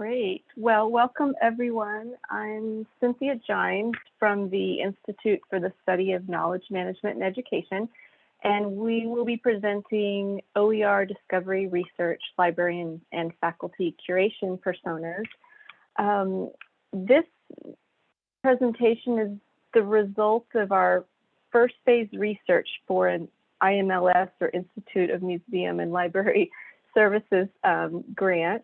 Great. Well, welcome everyone. I'm Cynthia Jimes from the Institute for the Study of Knowledge Management and Education, and we will be presenting OER discovery research, librarian and faculty curation personas. Um, this presentation is the result of our first phase research for an IMLS or Institute of Museum and Library Services um, grant,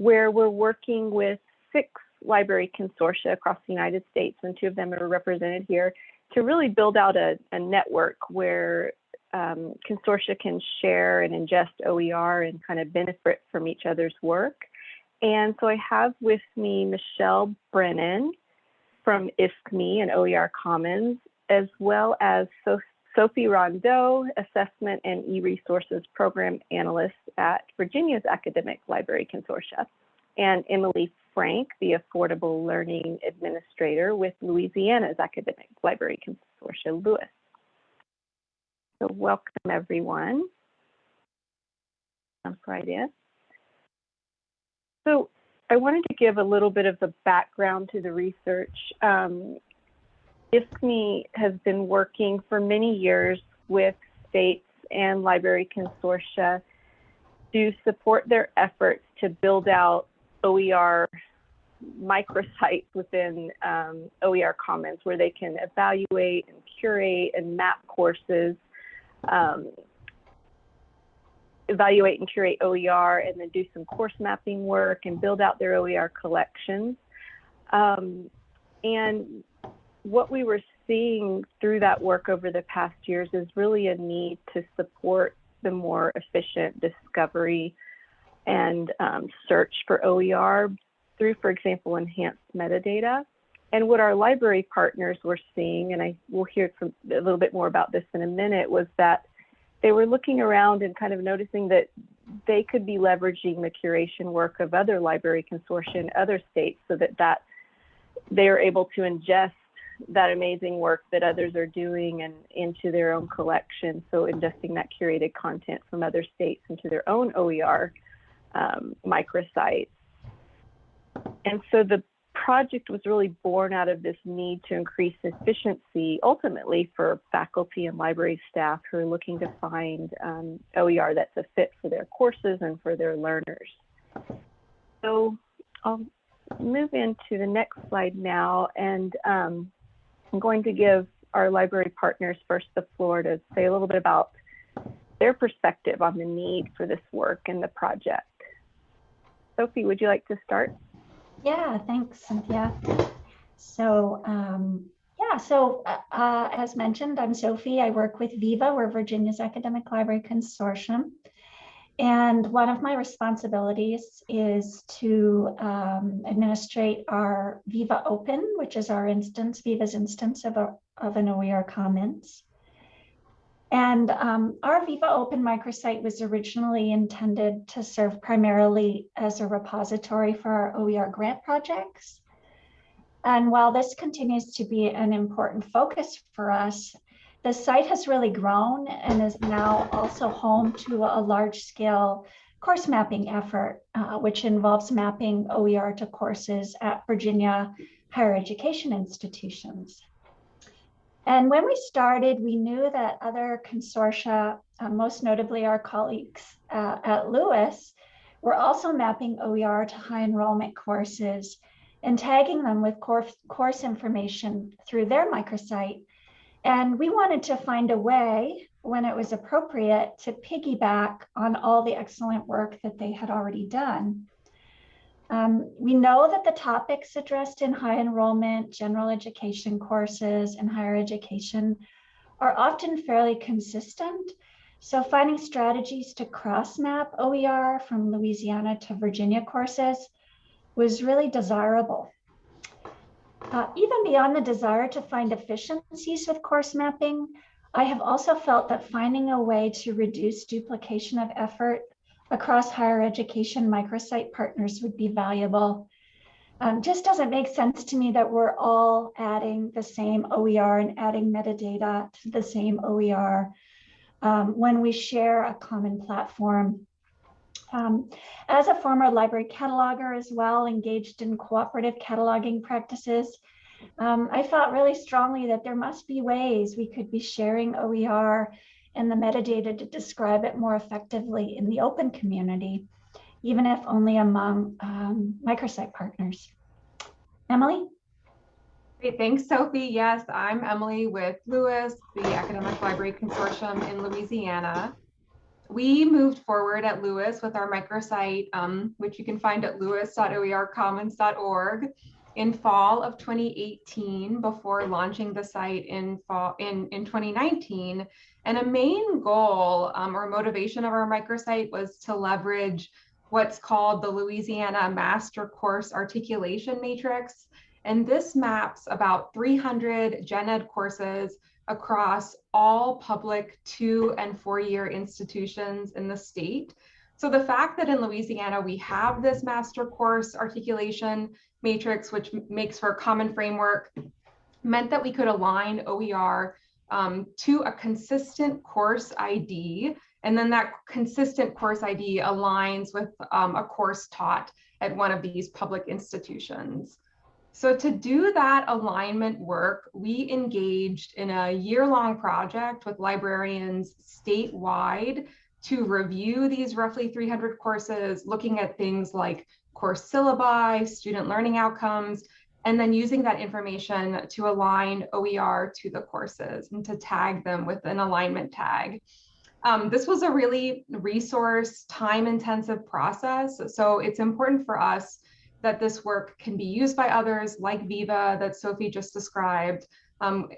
where we're working with six library consortia across the United States, and two of them are represented here, to really build out a, a network where um, consortia can share and ingest OER and kind of benefit from each other's work. And so I have with me Michelle Brennan from ISKME and OER Commons, as well as so Sophie Rondeau, Assessment and E-Resources Program Analyst at Virginia's Academic Library Consortia, and Emily Frank, the Affordable Learning Administrator with Louisiana's Academic Library Consortia, LOUIS. So welcome everyone. Jump right in. So I wanted to give a little bit of the background to the research. Um, ISKME has been working for many years with states and library consortia to support their efforts to build out OER microsites within um, OER Commons where they can evaluate and curate and map courses, um, evaluate and curate OER, and then do some course mapping work and build out their OER collections. Um, and what we were seeing through that work over the past years is really a need to support the more efficient discovery and um, search for OER through, for example, enhanced metadata. And what our library partners were seeing, and I will hear from, a little bit more about this in a minute, was that they were looking around and kind of noticing that they could be leveraging the curation work of other library consortia in other states so that that they are able to ingest that amazing work that others are doing and into their own collection. So ingesting that curated content from other states into their own OER um, microsites. And so the project was really born out of this need to increase efficiency ultimately for faculty and library staff who are looking to find um, OER that's a fit for their courses and for their learners. So I'll move into the next slide now and um, I'm going to give our library partners first the floor to say a little bit about their perspective on the need for this work and the project. Sophie, would you like to start? Yeah, thanks, Cynthia. So, um, yeah, so uh, uh, as mentioned, I'm Sophie. I work with VIVA, we're Virginia's Academic Library Consortium. And one of my responsibilities is to um, administrate our Viva Open, which is our instance, Viva's instance of, a, of an OER Commons. And um, our Viva Open microsite was originally intended to serve primarily as a repository for our OER grant projects. And while this continues to be an important focus for us, the site has really grown and is now also home to a large scale course mapping effort, uh, which involves mapping OER to courses at Virginia higher education institutions. And when we started, we knew that other consortia, uh, most notably our colleagues uh, at LOUIS, were also mapping OER to high enrollment courses and tagging them with course, course information through their microsite and we wanted to find a way when it was appropriate to piggyback on all the excellent work that they had already done. Um, we know that the topics addressed in high enrollment, general education courses, and higher education are often fairly consistent. So finding strategies to cross map OER from Louisiana to Virginia courses was really desirable. Uh, even beyond the desire to find efficiencies with course mapping, I have also felt that finding a way to reduce duplication of effort across higher education microsite partners would be valuable. Um, just doesn't make sense to me that we're all adding the same OER and adding metadata to the same OER um, when we share a common platform Um, as a former library cataloger as well, engaged in cooperative cataloging practices, um, I felt really strongly that there must be ways we could be sharing OER and the metadata to describe it more effectively in the open community, even if only among um, microsite partners. Emily? Great, thanks, Sophie. Yes, I'm Emily with LOUIS, the Academic Library Consortium in Louisiana. We moved forward at LOUIS with our microsite, um, which you can find at louis.oercommons.org in fall of 2018 before launching the site in fall in, in 2019. And a main goal um, or motivation of our microsite was to leverage what's called the Louisiana Master Course Articulation Matrix. And this maps about 300 gen ed courses across all public two and four year institutions in the state. So the fact that in Louisiana we have this master course articulation matrix, which makes for a common framework, meant that we could align OER um, to a consistent course ID. And then that consistent course ID aligns with um, a course taught at one of these public institutions. So to do that alignment work, we engaged in a year-long project with librarians statewide to review these roughly 300 courses, looking at things like course syllabi, student learning outcomes, and then using that information to align OER to the courses and to tag them with an alignment tag. Um, this was a really resource time intensive process. So it's important for us that this work can be used by others like Viva that Sophie just described, um,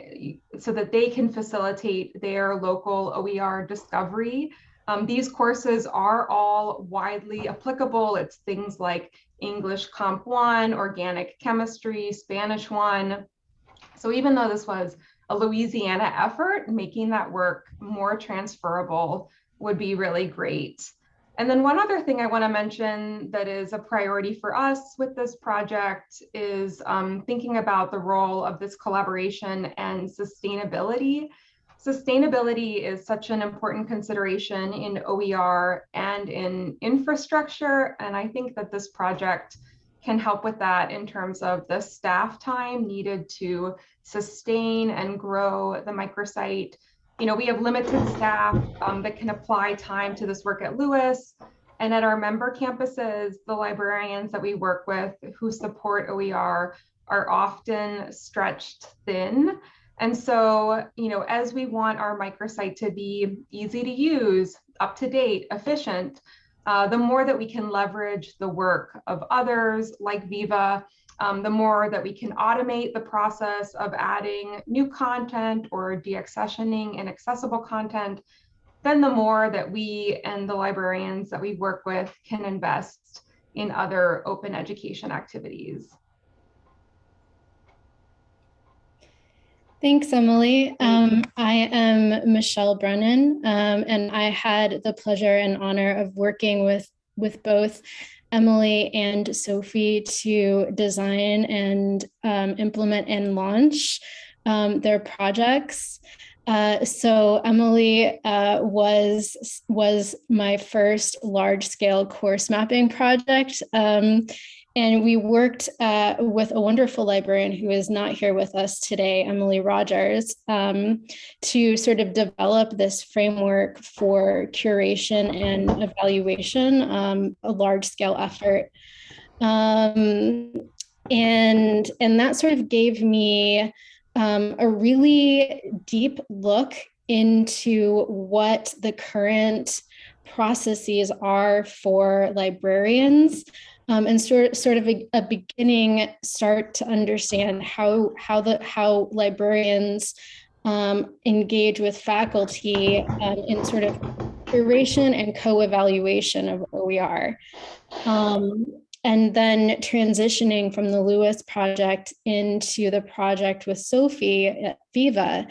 so that they can facilitate their local OER discovery. Um, these courses are all widely applicable. It's things like English Comp 1, Organic Chemistry, Spanish 1. So even though this was a Louisiana effort, making that work more transferable would be really great. And then one other thing I want to mention that is a priority for us with this project is um, thinking about the role of this collaboration and sustainability. Sustainability is such an important consideration in OER and in infrastructure. And I think that this project can help with that in terms of the staff time needed to sustain and grow the microsite you know, we have limited staff um, that can apply time to this work at LOUIS. And at our member campuses, the librarians that we work with who support OER are often stretched thin. And so, you know, as we want our microsite to be easy to use, up to date, efficient, uh, the more that we can leverage the work of others like Viva um, the more that we can automate the process of adding new content or deaccessioning inaccessible content, then the more that we and the librarians that we work with can invest in other open education activities. Thanks, Emily. Um, I am Michelle Brennan, um, and I had the pleasure and honor of working with, with both Emily and Sophie to design and um, implement and launch um, their projects. Uh, so Emily uh, was was my first large scale course mapping project. Um, and we worked uh, with a wonderful librarian who is not here with us today, Emily Rogers, um, to sort of develop this framework for curation and evaluation, um, a large scale effort. Um, and, and that sort of gave me um, a really deep look into what the current processes are for librarians um, and sort, sort of a, a, beginning start to understand how how the how librarians um, engage with faculty um, in sort of curation and co-evaluation of OER. Um, and then transitioning from the LOUIS project into the project with Sophie at Viva,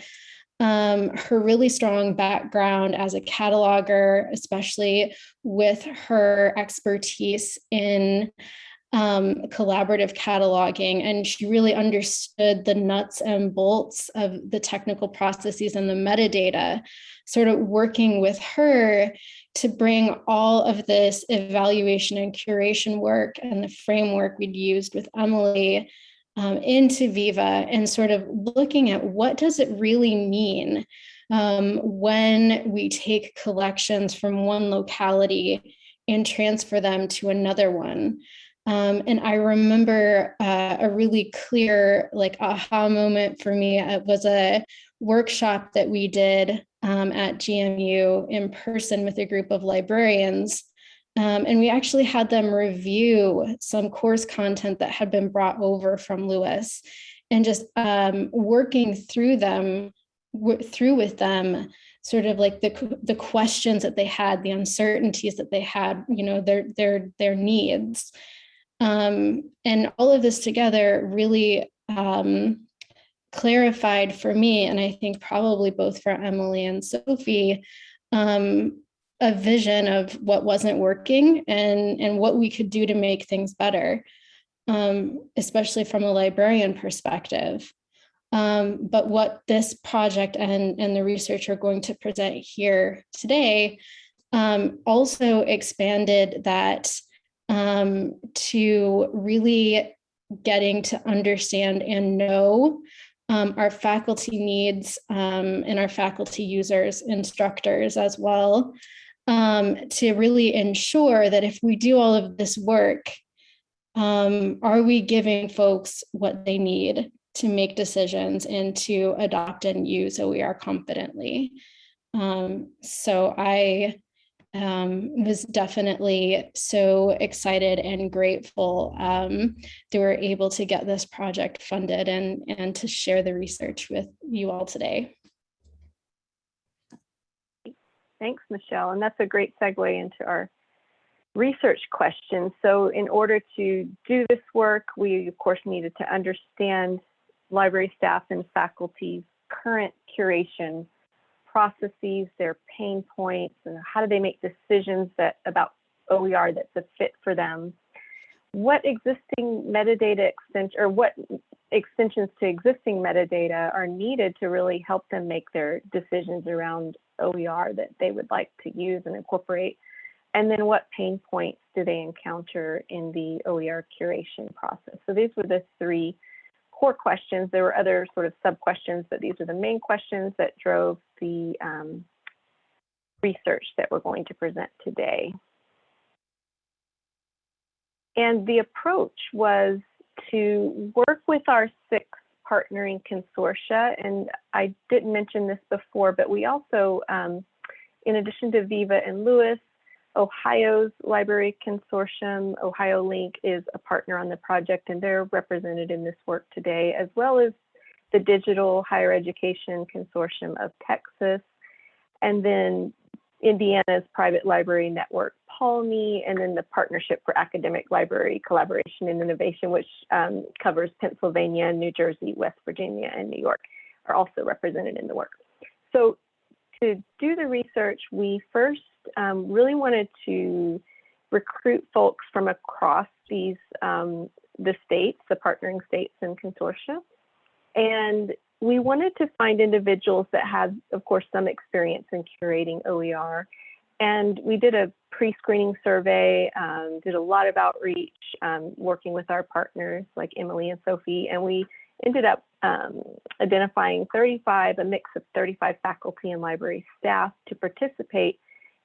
um, her really strong background as a cataloger, especially with her expertise in um, collaborative cataloging, and she really understood the nuts and bolts of the technical processes and the metadata, sort of working with her to bring all of this evaluation and curation work and the framework we'd used with Emily um, into Viva and sort of looking at what does it really mean um, when we take collections from one locality and transfer them to another one. Um, and I remember uh, a really clear like aha moment for me it was a workshop that we did um, at GMU in person with a group of librarians. Um, and we actually had them review some course content that had been brought over from LOUIS and just um, working through them, through with them, sort of like the, the questions that they had, the uncertainties that they had, you know, their, their, their needs. Um, and all of this together really um, clarified for me, and I think probably both for Emily and Sophie, um, a vision of what wasn't working and, and what we could do to make things better, um, especially from a librarian perspective. Um, but what this project and, and the research are going to present here today um, also expanded that um, to really getting to understand and know um, our faculty needs um, and our faculty users, instructors as well, um, to really ensure that if we do all of this work, um, are we giving folks what they need to make decisions and to adopt and use OER confidently? Um, so I um, was definitely so excited and grateful um, we were able to get this project funded and, and to share the research with you all today. Thanks, Michelle. And that's a great segue into our research questions. So in order to do this work, we of course needed to understand library staff and faculty's current curation processes, their pain points, and how do they make decisions that about OER that's a fit for them. What existing metadata extension or what extensions to existing metadata are needed to really help them make their decisions around OER that they would like to use and incorporate? And then what pain points do they encounter in the OER curation process? So these were the three core questions. There were other sort of sub questions, but these are the main questions that drove the um, research that we're going to present today. And the approach was to work with our six partnering consortia. And I didn't mention this before, but we also, um, in addition to Viva and LOUIS, Ohio's Library Consortium, Ohio Link is a partner on the project and they're represented in this work today, as well as the Digital Higher Education Consortium of Texas, and then Indiana's Private Library Network, PALNI, and then the Partnership for Academic Library Collaboration and Innovation, which um, covers Pennsylvania, New Jersey, West Virginia, and New York, are also represented in the work. So to do the research, we first um, really wanted to recruit folks from across these um, the states, the partnering states and consortia. And we wanted to find individuals that had, of course, some experience in curating OER. And we did a pre-screening survey, um, did a lot of outreach, um, working with our partners like Emily and Sophie, and we ended up um, identifying 35, a mix of 35 faculty and library staff to participate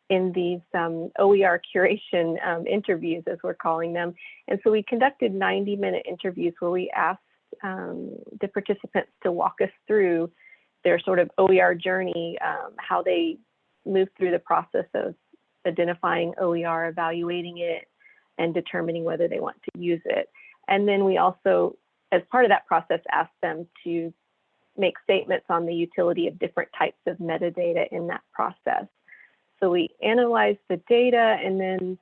in these um, OER curation um, interviews, as we're calling them. And so we conducted 90 minute interviews where we asked um, the participants to walk us through their sort of OER journey, um, how they move through the process of identifying OER, evaluating it, and determining whether they want to use it. And then we also, as part of that process, asked them to make statements on the utility of different types of metadata in that process. So we analyzed the data and then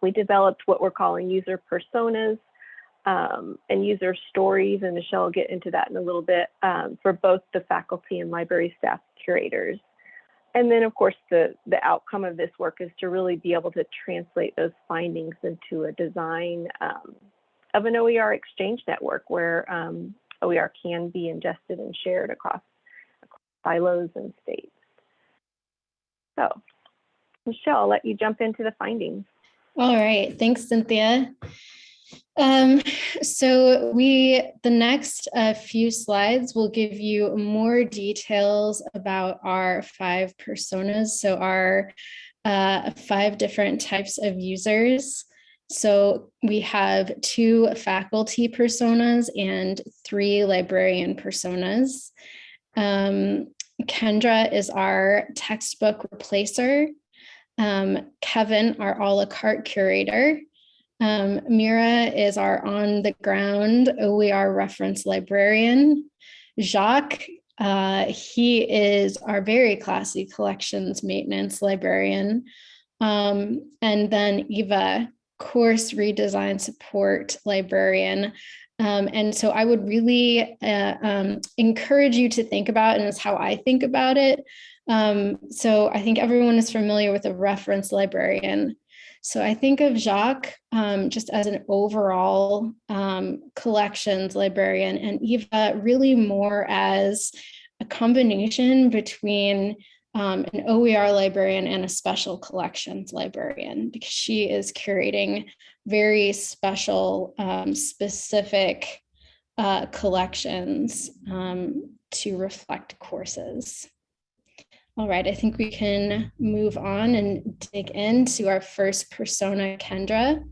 we developed what we're calling user personas um, and user stories, and Michelle will get into that in a little bit, um, for both the faculty and library staff curators. and then of course the, the outcome of this work is to really be able to translate those findings into a design um, of an OER exchange network where um, OER can be ingested and shared across, across silos and states. So, Michelle, I'll let you jump into the findings. All right, thanks, Cynthia. Um, so we, the next uh, few slides will give you more details about our five personas. So our uh, five different types of users. So we have two faculty personas and three librarian personas. Um, Kendra is our textbook replacer. Um, Kevin, our a la carte curator. Um, Mira is our on the ground OER reference librarian. Jacques, uh, he is our very classy collections maintenance librarian. Um, and then Eva, course redesign support librarian. Um, and so I would really uh, um, encourage you to think about, and it's how I think about it. Um, so I think everyone is familiar with a reference librarian. So I think of Jacques um, just as an overall um, collections librarian and Eva really more as a combination between um, an OER librarian and a special collections librarian because she is curating very special, um, specific uh, collections um, to reflect courses. All right, I think we can move on and dig into our first persona, Kendra.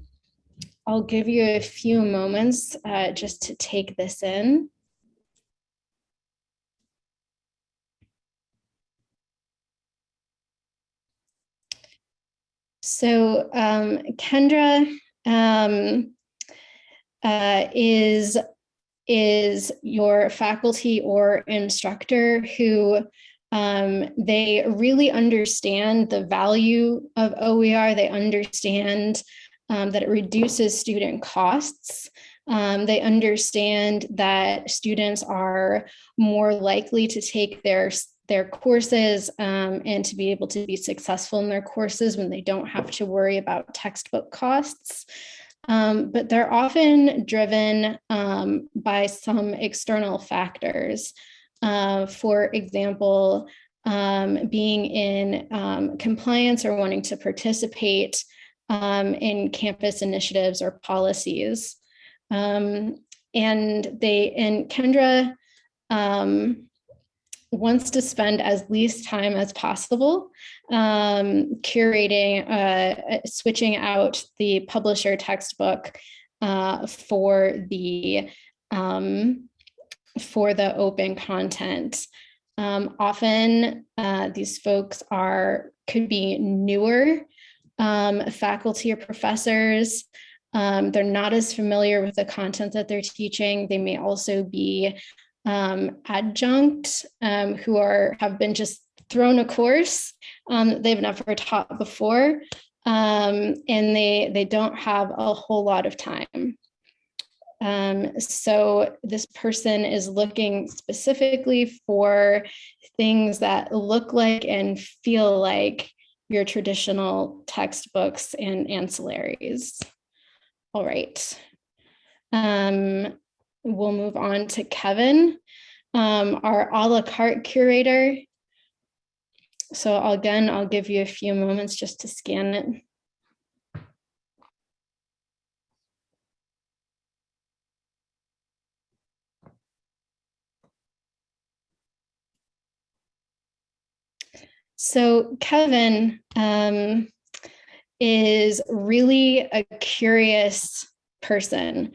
I'll give you a few moments uh, just to take this in. So um, Kendra um, uh, is, is your faculty or instructor who um, they really understand the value of OER. They understand um, that it reduces student costs. Um, they understand that students are more likely to take their their courses um, and to be able to be successful in their courses when they don't have to worry about textbook costs. Um, but they're often driven um, by some external factors. Uh, for example, um, being in um, compliance or wanting to participate um, in campus initiatives or policies. and they, and Kendra, um, wants to spend as least time as possible um, curating, uh, switching out the publisher textbook uh, for the um, for the open content. Um, often uh, these folks are could be newer um, faculty or professors. Um, they're not as familiar with the content that they're teaching. They may also be um, adjunct um, who are have been just thrown a course um, they've never taught before um, and they they don't have a whole lot of time. Um, so this person is looking specifically for things that look like and feel like your traditional textbooks and ancillaries. All right. Um, we'll move on to Kevin, um, our a la carte curator. So again, I'll give you a few moments just to scan it. So Kevin um, is really a curious person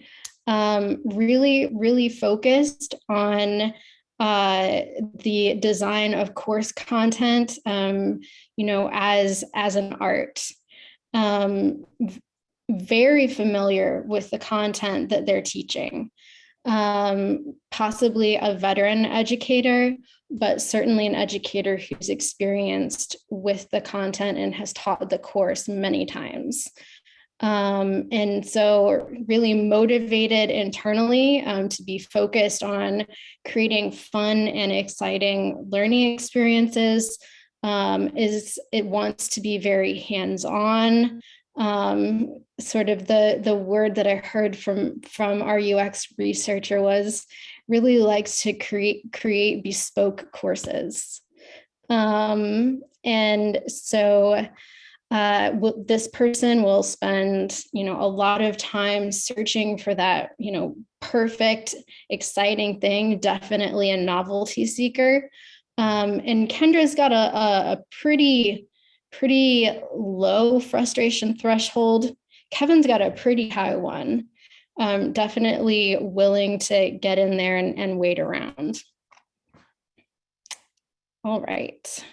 um, really, really focused on uh, the design of course content, um, you know, as, as an art. Um, very familiar with the content that they're teaching. Um, possibly a veteran educator, but certainly an educator who's experienced with the content and has taught the course many times. Um, and so really motivated internally um, to be focused on creating fun and exciting learning experiences um, is it wants to be very hands-on. Um, sort of the the word that I heard from from our UX researcher was really likes to create create bespoke courses. Um, and so uh, this person will spend, you know, a lot of time searching for that, you know, perfect, exciting thing, definitely a novelty seeker. Um, and Kendra's got a, a, a pretty, pretty low frustration threshold. Kevin's got a pretty high one. Um, definitely willing to get in there and, and wait around. All right.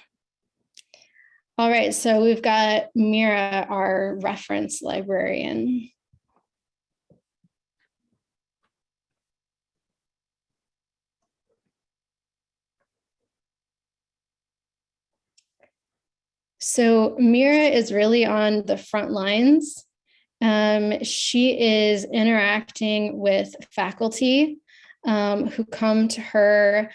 All right, so we've got Mira, our reference librarian. So Mira is really on the front lines. Um, she is interacting with faculty um, who come to her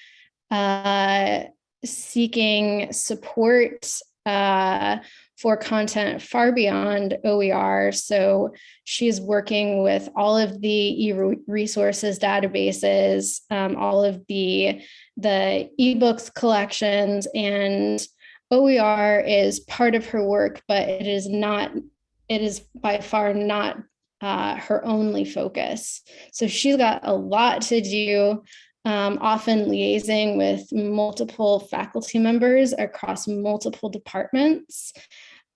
uh, seeking support uh, for content far beyond OER. So she's working with all of the e-resources databases, um, all of the, the ebooks collections and OER is part of her work, but it is not, it is by far not uh, her only focus. So she's got a lot to do um, often liaising with multiple faculty members across multiple departments.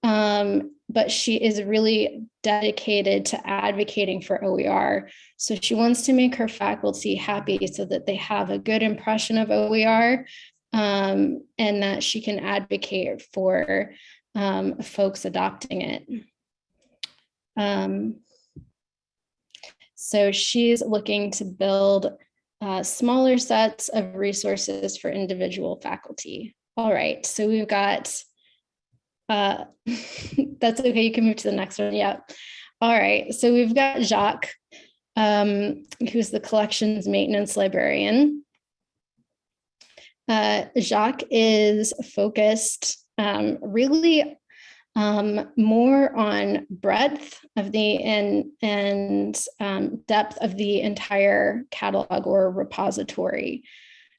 Um, but she is really dedicated to advocating for OER. So she wants to make her faculty happy so that they have a good impression of OER um, and that she can advocate for um, folks adopting it. Um, so she's looking to build uh, smaller sets of resources for individual faculty. All right, so we've got, uh, that's okay, you can move to the next one, yeah. All right, so we've got Jacques, um, who's the collections maintenance librarian. Uh, Jacques is focused um, really um, more on breadth of the and, and um, depth of the entire catalog or repository.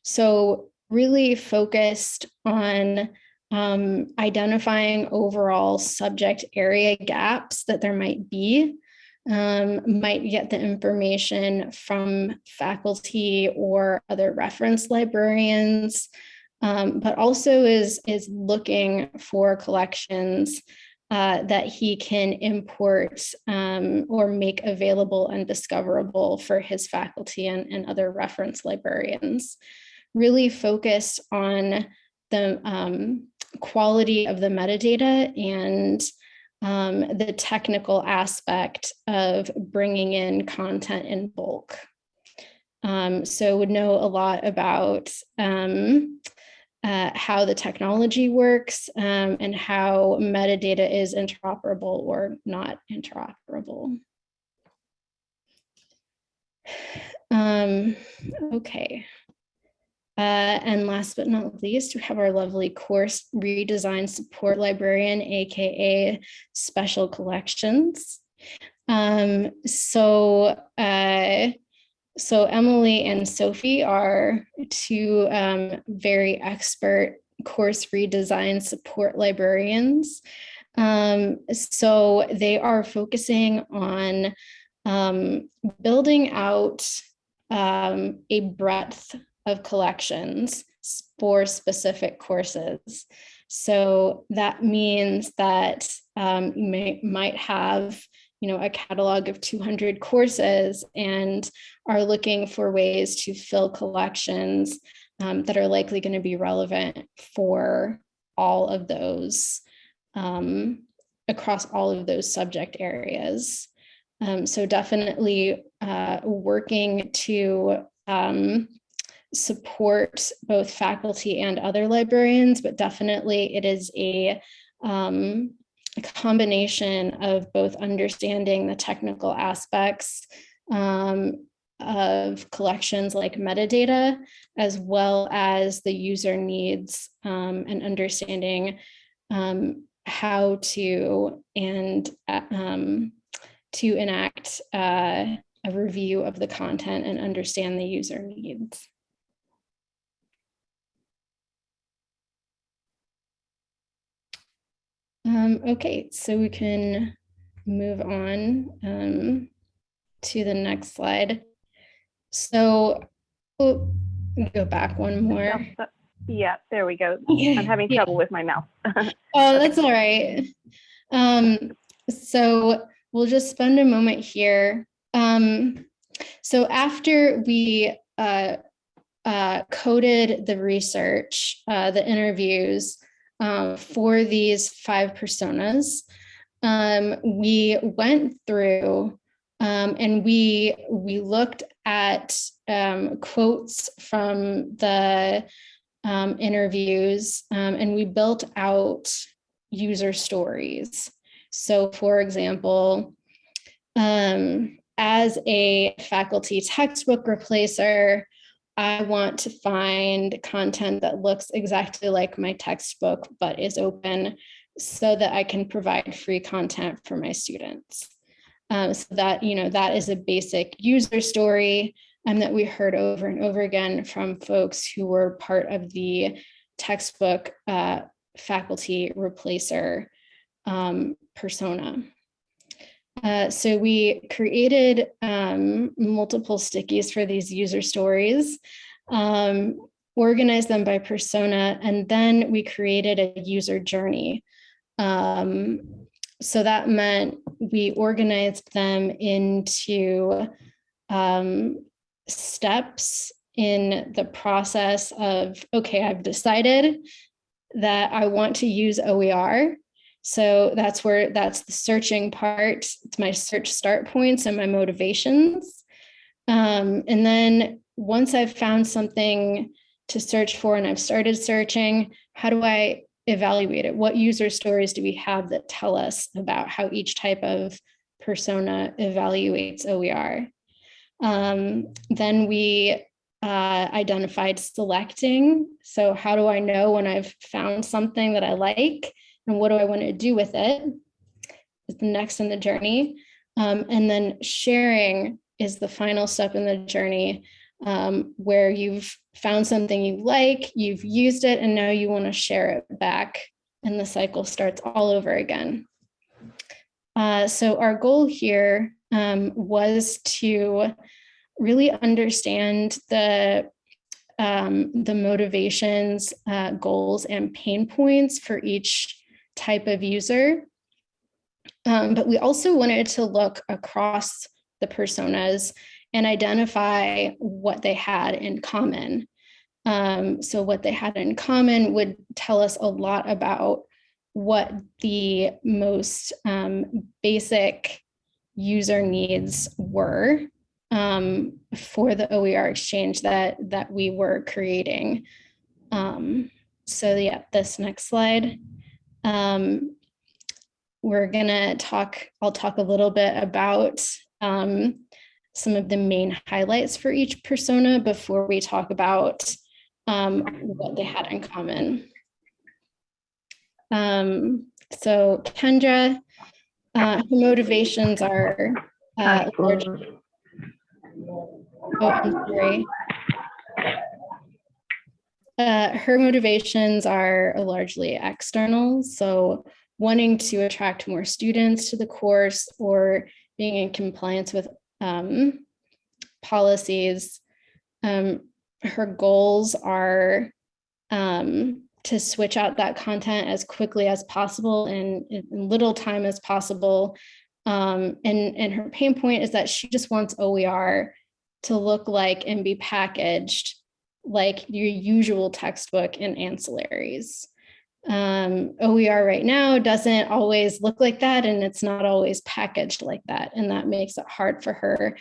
So really focused on um, identifying overall subject area gaps that there might be, um, might get the information from faculty or other reference librarians, um, but also is, is looking for collections uh, that he can import um, or make available and discoverable for his faculty and, and other reference librarians. Really focused on the um, quality of the metadata and um, the technical aspect of bringing in content in bulk. Um, so would know a lot about um, uh, how the technology works um, and how metadata is interoperable or not interoperable. Um, okay. Uh, and last but not least, we have our lovely course redesign support librarian, AKA special collections. Um, so uh, so Emily and Sophie are two um, very expert course redesign support librarians. Um, so they are focusing on um, building out um, a breadth of collections for specific courses. So that means that um, you may, might have you know, a catalog of 200 courses and are looking for ways to fill collections um, that are likely going to be relevant for all of those um, across all of those subject areas. Um, so definitely uh, working to um, support both faculty and other librarians, but definitely it is a um, a combination of both understanding the technical aspects um, of collections like metadata, as well as the user needs um, and understanding um, how to and um, to enact uh, a review of the content and understand the user needs. Um, okay, so we can move on um, to the next slide. So oh, go back one more. Yeah, there we go. I'm having yeah. trouble with my mouth. Oh, that's all right. Um, so we'll just spend a moment here. Um, so after we uh, uh, coded the research, uh, the interviews uh, for these five personas, um, we went through um, and we we looked at um, quotes from the um, interviews um, and we built out user stories. So for example, um, as a faculty textbook replacer, I want to find content that looks exactly like my textbook, but is open so that I can provide free content for my students. Um, so that, you know, that is a basic user story um, that we heard over and over again from folks who were part of the textbook uh, faculty replacer um, persona. Uh, so we created um, multiple stickies for these user stories, um, organized them by persona, and then we created a user journey. Um, so that meant we organized them into um, steps in the process of, okay, I've decided that I want to use OER. So that's where that's the searching part. It's my search start points and my motivations. Um, and then once I've found something to search for and I've started searching, how do I evaluate it? What user stories do we have that tell us about how each type of persona evaluates OER? Um, then we uh, identified selecting. So how do I know when I've found something that I like and what do I want to do with it? Is the next in the journey. Um, and then sharing is the final step in the journey um, where you've found something you like, you've used it, and now you want to share it back and the cycle starts all over again. Uh, so our goal here um, was to really understand the um, the motivations, uh, goals, and pain points for each type of user. Um, but we also wanted to look across the personas and identify what they had in common. Um, so what they had in common would tell us a lot about what the most um, basic user needs were um, for the OER exchange that, that we were creating. Um, so yeah, this next slide. Um, we're gonna talk, I'll talk a little bit about um, some of the main highlights for each persona before we talk about um, what they had in common. Um, so Kendra, uh, her motivations are uh, Oh, I'm sorry. Uh, her motivations are largely external, so wanting to attract more students to the course or being in compliance with um, policies. Um, her goals are um, to switch out that content as quickly as possible and in little time as possible. Um, and, and her pain point is that she just wants OER to look like and be packaged like your usual textbook and ancillaries. Um, OER right now doesn't always look like that and it's not always packaged like that. And that makes it hard for her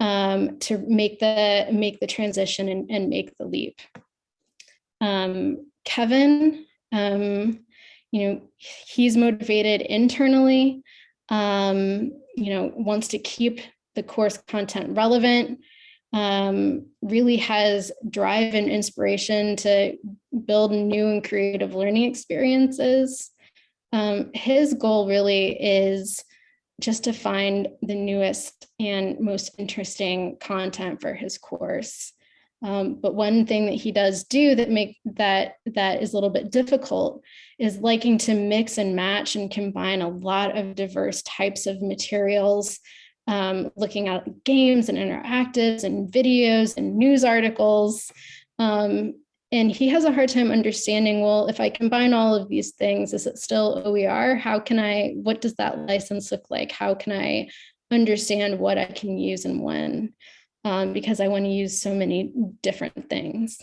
um, to make the make the transition and, and make the leap. Um, Kevin, um, you know, he's motivated internally, um, you know, wants to keep the course content relevant, um, really has drive and inspiration to build new and creative learning experiences. Um, his goal really is just to find the newest and most interesting content for his course. Um, but one thing that he does do that make that that is a little bit difficult is liking to mix and match and combine a lot of diverse types of materials, um, looking at games and interactives and videos and news articles. Um, and he has a hard time understanding, well, if I combine all of these things, is it still OER? How can I, what does that license look like? How can I understand what I can use and when? Um, because I want to use so many different things.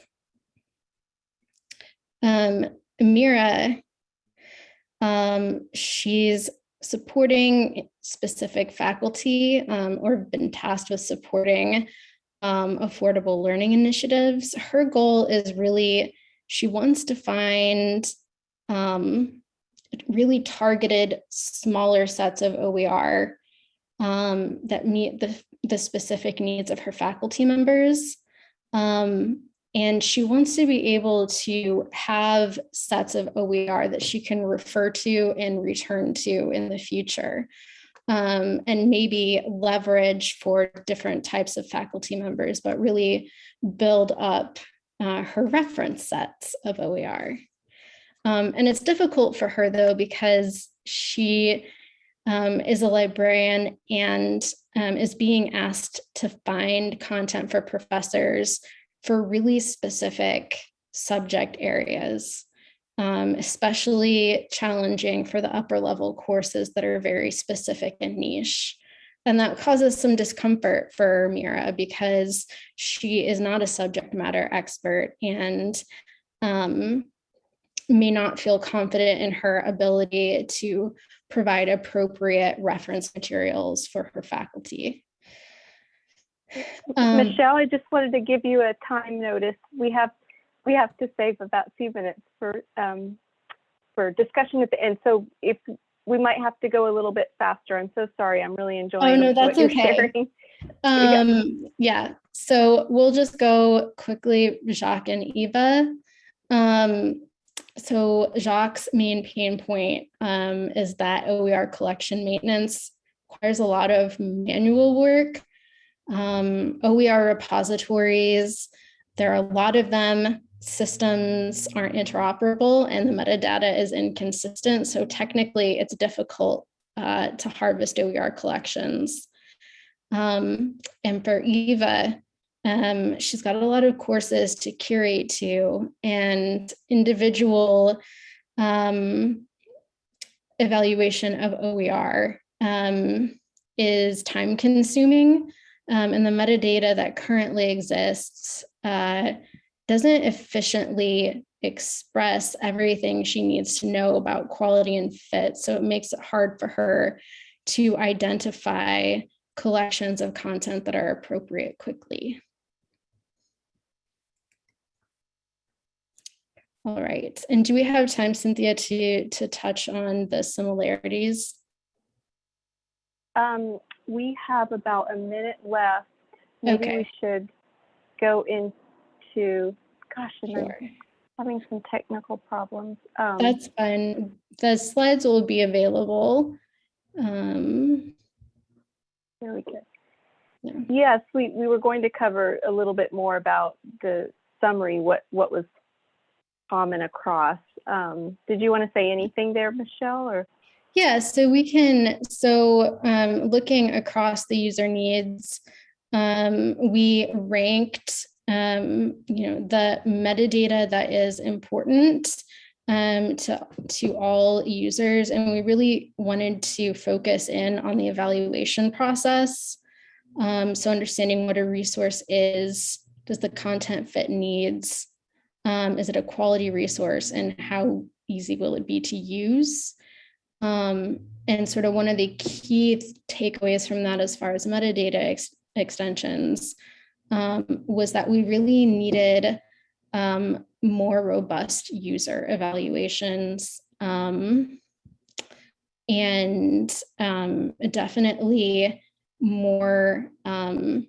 Um, Mira, um, she's supporting specific faculty um, or been tasked with supporting um, affordable learning initiatives. Her goal is really, she wants to find um, really targeted smaller sets of OER um, that meet the, the specific needs of her faculty members. Um, and she wants to be able to have sets of OER that she can refer to and return to in the future um, and maybe leverage for different types of faculty members, but really build up uh, her reference sets of OER. Um, and it's difficult for her though, because she um, is a librarian and um, is being asked to find content for professors for really specific subject areas um, especially challenging for the upper level courses that are very specific and niche. And that causes some discomfort for Mira because she is not a subject matter expert and um, may not feel confident in her ability to provide appropriate reference materials for her faculty. Um, Michelle, I just wanted to give you a time notice. We have we have to save about two minutes for um, for discussion at the end. So if we might have to go a little bit faster. I'm so sorry. I'm really enjoying. Oh no, that's okay. Um, yeah. So we'll just go quickly, Jacques and Eva. Um, so Jacques' main pain point um, is that OER collection maintenance requires a lot of manual work. Um, OER repositories, there are a lot of them systems aren't interoperable and the metadata is inconsistent. So technically it's difficult uh, to harvest OER collections. Um, and for Eva, um, she's got a lot of courses to curate to and individual um, evaluation of OER um, is time consuming. Um, and the metadata that currently exists uh, doesn't efficiently express everything she needs to know about quality and fit. So it makes it hard for her to identify collections of content that are appropriate quickly. All right, and do we have time, Cynthia, to, to touch on the similarities? Um, we have about a minute left. Maybe Okay. we should go in to, gosh, I'm Sure. having some technical problems. Um, That's fine. The slides will be available. Um, Very good. Yeah. Yes, we, we were going to cover a little bit more about the summary, what, what was common across. Um, did you want to say anything there, Michelle, or? Yeah, so we can, so um, looking across the user needs, um, we ranked, um, you know, the metadata that is important um, to, to all users. And we really wanted to focus in on the evaluation process. Um, so understanding what a resource is, does the content fit needs? Um, is it a quality resource and how easy will it be to use? Um, and sort of one of the key takeaways from that as far as metadata ex extensions um, was that we really needed um, more robust user evaluations um, and um, definitely more um,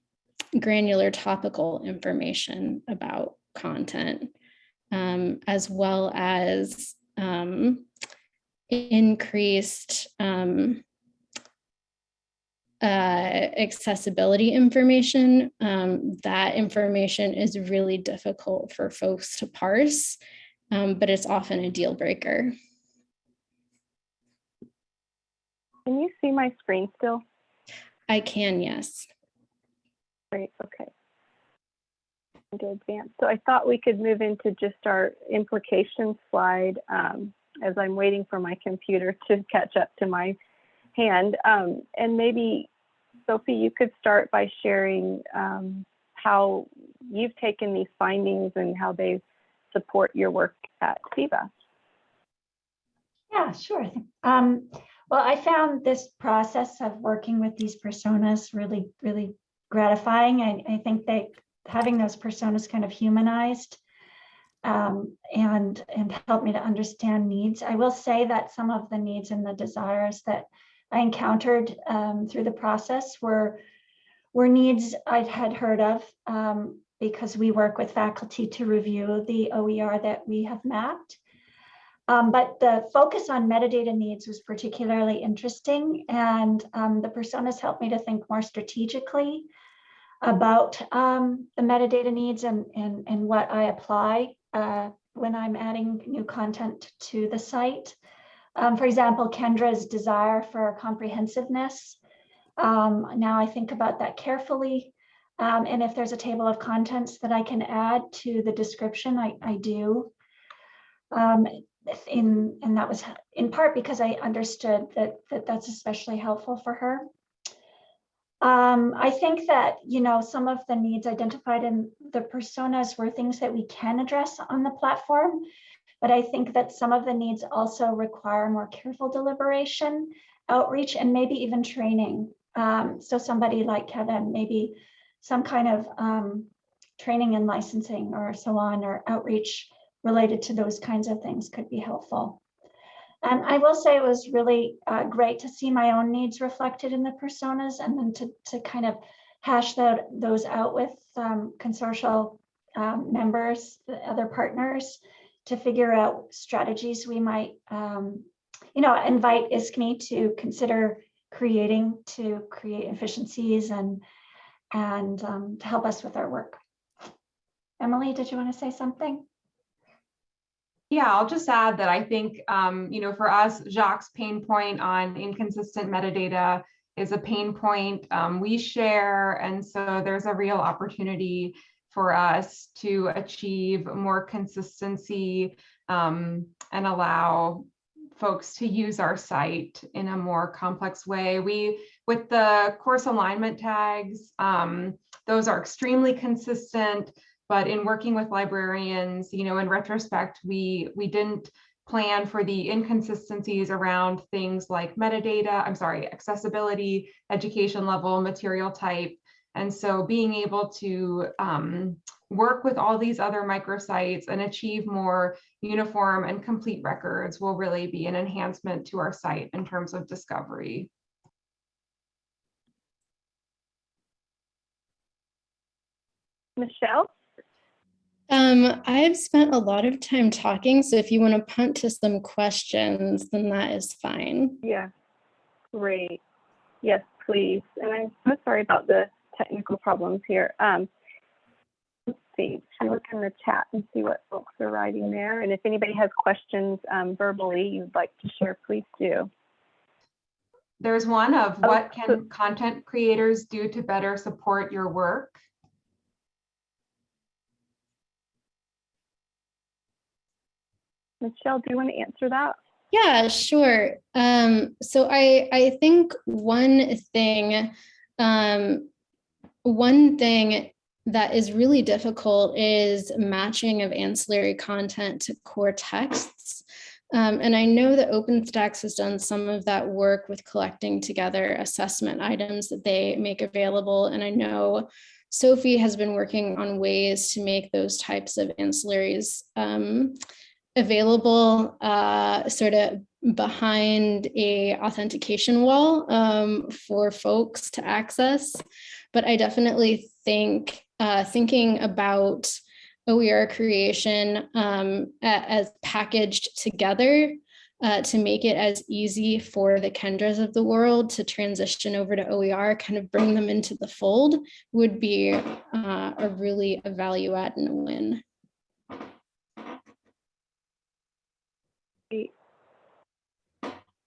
granular topical information about content, um, as well as um, increased um, uh, accessibility information. Um, that information is really difficult for folks to parse, um, but it's often a deal breaker. Can you see my screen still? I can, yes. Great, okay. To advance. So I thought we could move into just our implication slide um, as I'm waiting for my computer to catch up to my hand. Um, and maybe, Sophie, you could start by sharing um, how you've taken these findings and how they support your work at SIVA. Yeah, sure. Um, well, I found this process of working with these personas really, really gratifying. I, I think that having those personas kind of humanized um, and and help me to understand needs. I will say that some of the needs and the desires that I encountered um, through the process were were needs I had heard of um, because we work with faculty to review the OER that we have mapped. Um, but the focus on metadata needs was particularly interesting and um, the personas helped me to think more strategically about um, the metadata needs and, and, and what I apply uh, when I'm adding new content to the site. Um, for example, Kendra's desire for comprehensiveness. Um, now I think about that carefully. Um, and if there's a table of contents that I can add to the description, I, I do. Um, in, and that was in part because I understood that, that that's especially helpful for her. Um, I think that, you know, some of the needs identified in the personas were things that we can address on the platform, but I think that some of the needs also require more careful deliberation, outreach, and maybe even training. Um, so somebody like Kevin, maybe some kind of um, training and licensing or so on, or outreach related to those kinds of things could be helpful. And I will say it was really uh, great to see my own needs reflected in the personas and then to, to kind of hash those out with um, consortial um, members, the other partners, to figure out strategies we might, um, you know, invite ISKME to consider creating to create efficiencies and, and um, to help us with our work. Emily, did you want to say something? Yeah, I'll just add that I think, um, you know, for us, Jacques' pain point on inconsistent metadata is a pain point um, we share. And so there's a real opportunity for us to achieve more consistency um, and allow folks to use our site in a more complex way. We, with the course alignment tags, um, those are extremely consistent. But in working with librarians, you know, in retrospect, we we didn't plan for the inconsistencies around things like metadata, I'm sorry, accessibility, education level, material type. And so being able to um, work with all these other microsites and achieve more uniform and complete records will really be an enhancement to our site in terms of discovery. Michelle? Um, I've spent a lot of time talking, so if you want to punt to some questions, then that is fine. Yeah, great. Yes, please. And I'm so sorry about the technical problems here. Um, let's see, should I look in the chat and see what folks are writing there? And if anybody has questions um, verbally you'd like to share, please do. There's one of Oh, what can content creators do to better support your work? Michelle, do you want to answer that? Yeah, sure. Um, so I I think one thing, um, one thing that is really difficult is matching of ancillary content to core texts. Um, and I know that OpenStax has done some of that work with collecting together assessment items that they make available. And I know Sophie has been working on ways to make those types of ancillaries um, available uh, sort of behind a authentication wall um, for folks to access. But I definitely think uh, thinking about OER creation um, as packaged together uh, to make it as easy for the Kendras of the world to transition over to OER, kind of bring them into the fold would be uh, a really a value add and a win.